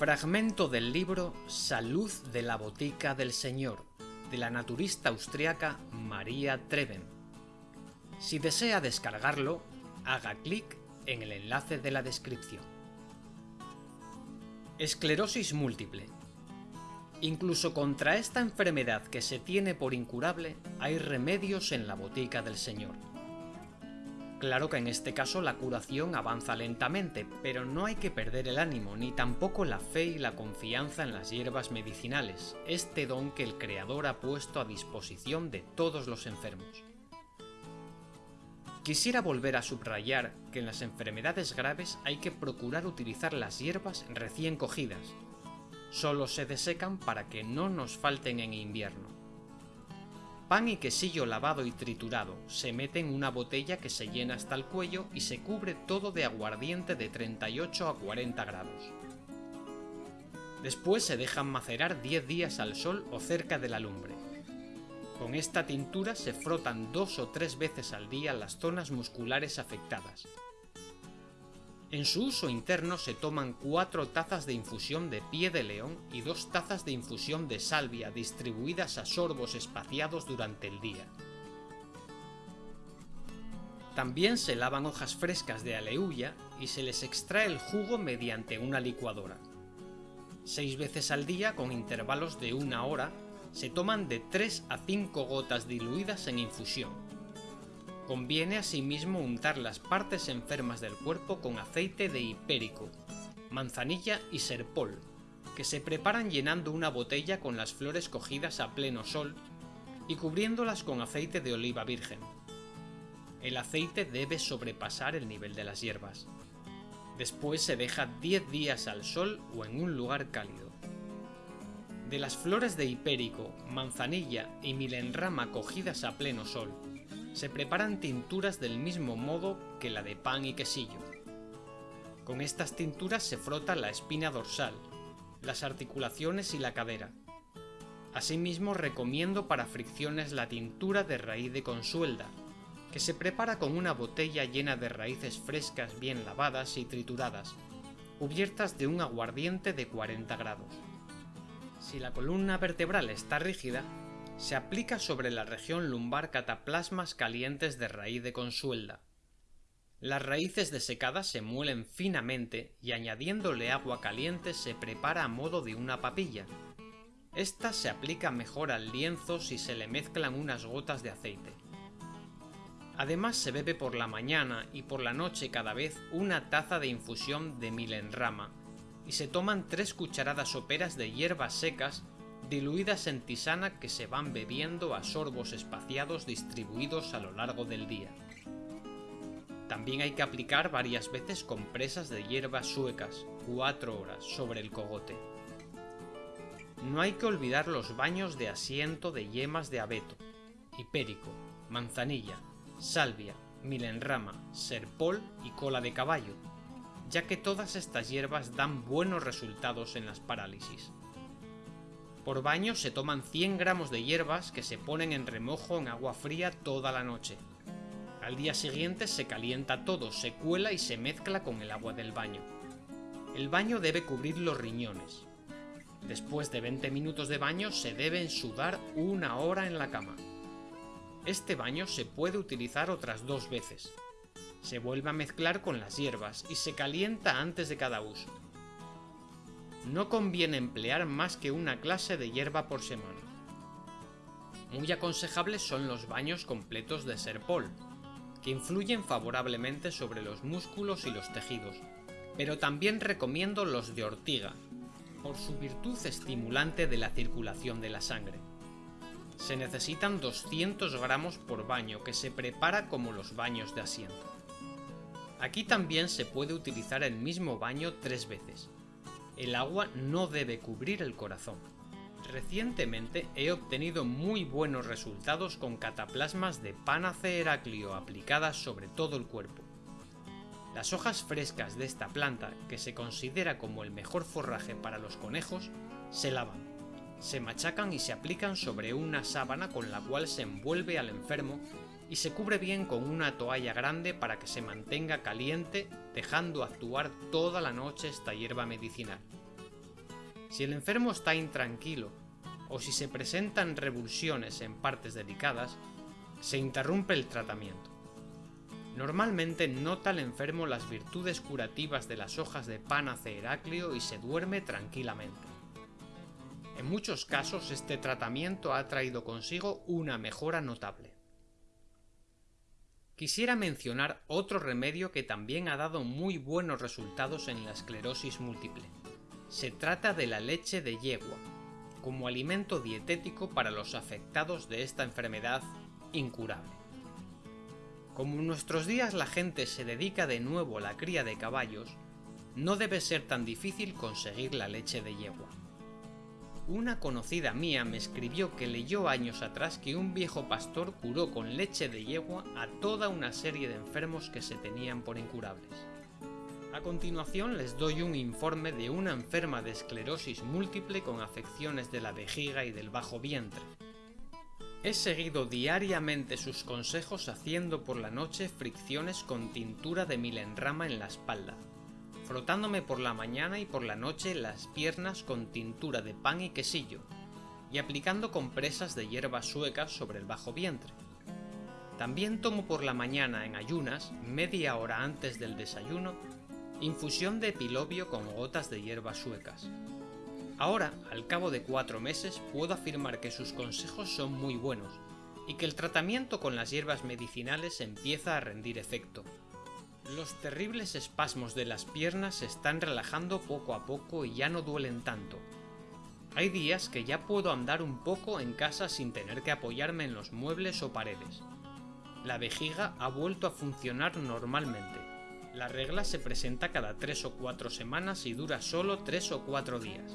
Fragmento del libro Salud de la Botica del Señor, de la naturista austriaca María Treven. Si desea descargarlo, haga clic en el enlace de la descripción. Esclerosis múltiple. Incluso contra esta enfermedad que se tiene por incurable, hay remedios en la botica del Señor. Claro que en este caso la curación avanza lentamente, pero no hay que perder el ánimo, ni tampoco la fe y la confianza en las hierbas medicinales, este don que el Creador ha puesto a disposición de todos los enfermos. Quisiera volver a subrayar que en las enfermedades graves hay que procurar utilizar las hierbas recién cogidas. Solo se desecan para que no nos falten en invierno. Pan y quesillo lavado y triturado se mete en una botella que se llena hasta el cuello y se cubre todo de aguardiente de 38 a 40 grados. Después se dejan macerar 10 días al sol o cerca de la lumbre. Con esta tintura se frotan dos o tres veces al día las zonas musculares afectadas. En su uso interno se toman 4 tazas de infusión de pie de león y 2 tazas de infusión de salvia distribuidas a sorbos espaciados durante el día. También se lavan hojas frescas de aleuya y se les extrae el jugo mediante una licuadora. Seis veces al día, con intervalos de una hora, se toman de 3 a 5 gotas diluidas en infusión, Conviene asimismo untar las partes enfermas del cuerpo con aceite de hipérico, manzanilla y serpol, que se preparan llenando una botella con las flores cogidas a pleno sol y cubriéndolas con aceite de oliva virgen. El aceite debe sobrepasar el nivel de las hierbas. Después se deja 10 días al sol o en un lugar cálido. De las flores de hipérico, manzanilla y milenrama cogidas a pleno sol, se preparan tinturas del mismo modo que la de pan y quesillo. Con estas tinturas se frota la espina dorsal, las articulaciones y la cadera. Asimismo recomiendo para fricciones la tintura de raíz de consuelda, que se prepara con una botella llena de raíces frescas bien lavadas y trituradas, cubiertas de un aguardiente de 40 grados. Si la columna vertebral está rígida, se aplica sobre la región lumbar cataplasmas calientes de raíz de consuelda. Las raíces desecadas se muelen finamente y añadiéndole agua caliente se prepara a modo de una papilla. Esta se aplica mejor al lienzo si se le mezclan unas gotas de aceite. Además se bebe por la mañana y por la noche cada vez una taza de infusión de milenrama y se toman tres cucharadas soperas de hierbas secas diluidas en tisana que se van bebiendo a sorbos espaciados distribuidos a lo largo del día. También hay que aplicar varias veces compresas de hierbas suecas, 4 horas, sobre el cogote. No hay que olvidar los baños de asiento de yemas de abeto, hipérico, manzanilla, salvia, milenrama, serpol y cola de caballo, ya que todas estas hierbas dan buenos resultados en las parálisis. Por baño se toman 100 gramos de hierbas que se ponen en remojo en agua fría toda la noche. Al día siguiente se calienta todo, se cuela y se mezcla con el agua del baño. El baño debe cubrir los riñones. Después de 20 minutos de baño se deben sudar una hora en la cama. Este baño se puede utilizar otras dos veces. Se vuelve a mezclar con las hierbas y se calienta antes de cada uso no conviene emplear más que una clase de hierba por semana. Muy aconsejables son los baños completos de serpol, que influyen favorablemente sobre los músculos y los tejidos, pero también recomiendo los de ortiga, por su virtud estimulante de la circulación de la sangre. Se necesitan 200 gramos por baño que se prepara como los baños de asiento. Aquí también se puede utilizar el mismo baño tres veces, el agua no debe cubrir el corazón. Recientemente he obtenido muy buenos resultados con cataplasmas de Panace Heraclio aplicadas sobre todo el cuerpo. Las hojas frescas de esta planta, que se considera como el mejor forraje para los conejos, se lavan, se machacan y se aplican sobre una sábana con la cual se envuelve al enfermo y se cubre bien con una toalla grande para que se mantenga caliente, dejando actuar toda la noche esta hierba medicinal. Si el enfermo está intranquilo o si se presentan revulsiones en partes delicadas, se interrumpe el tratamiento. Normalmente nota el enfermo las virtudes curativas de las hojas de Panace Heraclio y se duerme tranquilamente. En muchos casos este tratamiento ha traído consigo una mejora notable. Quisiera mencionar otro remedio que también ha dado muy buenos resultados en la esclerosis múltiple. Se trata de la leche de yegua, como alimento dietético para los afectados de esta enfermedad incurable. Como en nuestros días la gente se dedica de nuevo a la cría de caballos, no debe ser tan difícil conseguir la leche de yegua. Una conocida mía me escribió que leyó años atrás que un viejo pastor curó con leche de yegua a toda una serie de enfermos que se tenían por incurables. A continuación les doy un informe de una enferma de esclerosis múltiple con afecciones de la vejiga y del bajo vientre. He seguido diariamente sus consejos haciendo por la noche fricciones con tintura de milenrama en la espalda, frotándome por la mañana y por la noche las piernas con tintura de pan y quesillo, y aplicando compresas de hierbas suecas sobre el bajo vientre. También tomo por la mañana en ayunas, media hora antes del desayuno, infusión de epilobio con gotas de hierbas suecas. Ahora, al cabo de cuatro meses, puedo afirmar que sus consejos son muy buenos y que el tratamiento con las hierbas medicinales empieza a rendir efecto. Los terribles espasmos de las piernas se están relajando poco a poco y ya no duelen tanto. Hay días que ya puedo andar un poco en casa sin tener que apoyarme en los muebles o paredes. La vejiga ha vuelto a funcionar normalmente. La regla se presenta cada 3 o 4 semanas y dura solo 3 o 4 días.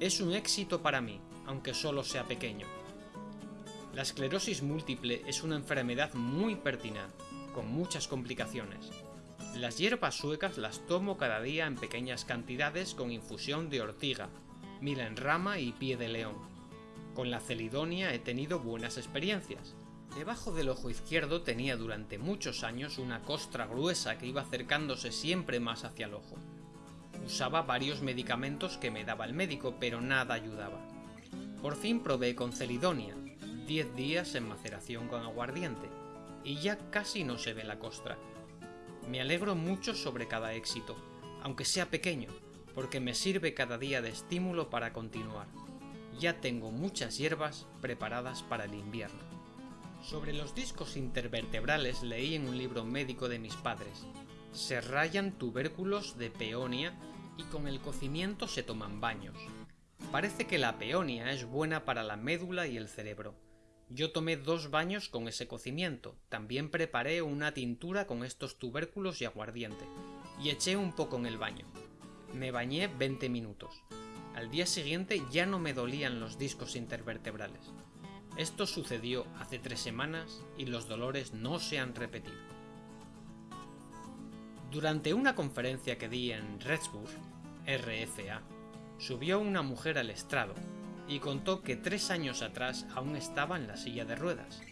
Es un éxito para mí, aunque solo sea pequeño. La esclerosis múltiple es una enfermedad muy pertinaz, con muchas complicaciones. Las hierbas suecas las tomo cada día en pequeñas cantidades con infusión de ortiga, milenrama y pie de león. Con la celidonia he tenido buenas experiencias. Debajo del ojo izquierdo tenía durante muchos años una costra gruesa que iba acercándose siempre más hacia el ojo. Usaba varios medicamentos que me daba el médico, pero nada ayudaba. Por fin probé con celidonia, 10 días en maceración con aguardiente, y ya casi no se ve la costra. Me alegro mucho sobre cada éxito, aunque sea pequeño, porque me sirve cada día de estímulo para continuar. Ya tengo muchas hierbas preparadas para el invierno. Sobre los discos intervertebrales leí en un libro médico de mis padres. Se rayan tubérculos de peonia y con el cocimiento se toman baños. Parece que la peonia es buena para la médula y el cerebro, yo tomé dos baños con ese cocimiento, también preparé una tintura con estos tubérculos y aguardiente, y eché un poco en el baño. Me bañé 20 minutos. Al día siguiente ya no me dolían los discos intervertebrales. Esto sucedió hace tres semanas y los dolores no se han repetido. Durante una conferencia que di en Redsburg, RFA, subió una mujer al estrado y contó que tres años atrás aún estaba en la silla de ruedas.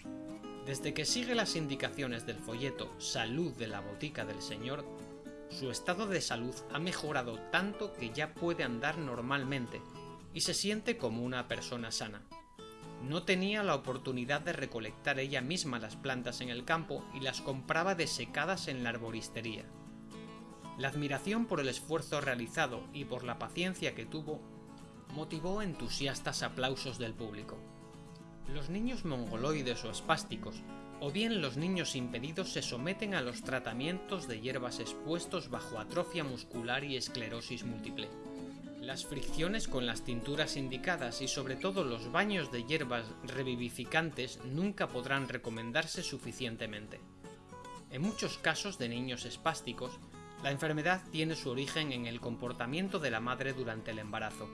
Desde que sigue las indicaciones del folleto Salud de la Botica del Señor, su estado de salud ha mejorado tanto que ya puede andar normalmente y se siente como una persona sana. No tenía la oportunidad de recolectar ella misma las plantas en el campo y las compraba desecadas en la arboristería. La admiración por el esfuerzo realizado y por la paciencia que tuvo motivó entusiastas aplausos del público. Los niños mongoloides o espásticos, o bien los niños impedidos se someten a los tratamientos de hierbas expuestos bajo atrofia muscular y esclerosis múltiple. Las fricciones con las tinturas indicadas y sobre todo los baños de hierbas revivificantes nunca podrán recomendarse suficientemente. En muchos casos de niños espásticos, la enfermedad tiene su origen en el comportamiento de la madre durante el embarazo,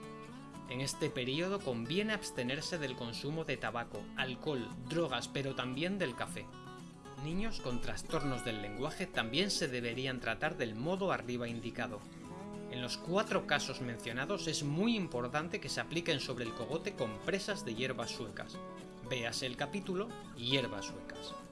en este periodo conviene abstenerse del consumo de tabaco, alcohol, drogas, pero también del café. Niños con trastornos del lenguaje también se deberían tratar del modo arriba indicado. En los cuatro casos mencionados es muy importante que se apliquen sobre el cogote compresas de hierbas suecas. Véase el capítulo Hierbas suecas.